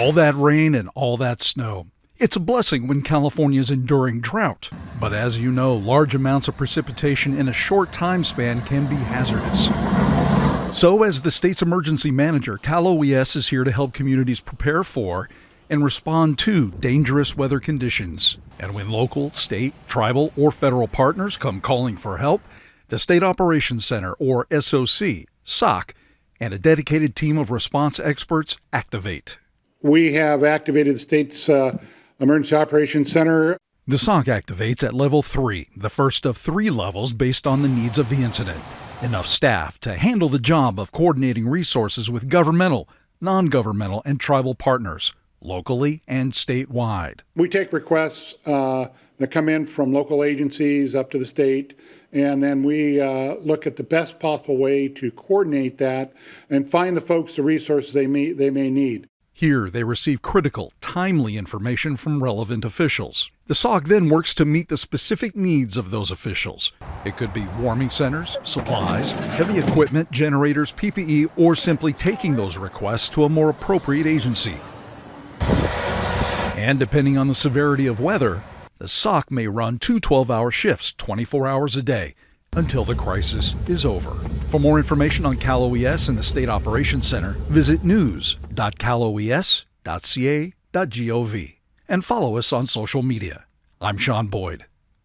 All that rain and all that snow. It's a blessing when California is enduring drought. But as you know, large amounts of precipitation in a short time span can be hazardous. So, as the state's emergency manager, Cal OES is here to help communities prepare for and respond to dangerous weather conditions. And when local, state, tribal, or federal partners come calling for help, the State Operations Center, or SOC, SOC, and a dedicated team of response experts activate. We have activated the state's uh, Emergency Operations Center. The SOC activates at level 3, the first of three levels based on the needs of the incident. Enough staff to handle the job of coordinating resources with governmental, non governmental, and tribal partners locally and statewide. We take requests uh, that come in from local agencies up to the state, and then we uh, look at the best possible way to coordinate that and find the folks the resources they may, they may need. Here, they receive critical, timely information from relevant officials. The SOC then works to meet the specific needs of those officials. It could be warming centers, supplies, heavy equipment, generators, PPE, or simply taking those requests to a more appropriate agency. And depending on the severity of weather, the SOC may run two 12 hour shifts 24 hours a day until the crisis is over. For more information on Cal OES and the State Operations Center, visit news.caloes.ca.gov and follow us on social media. I'm Sean Boyd.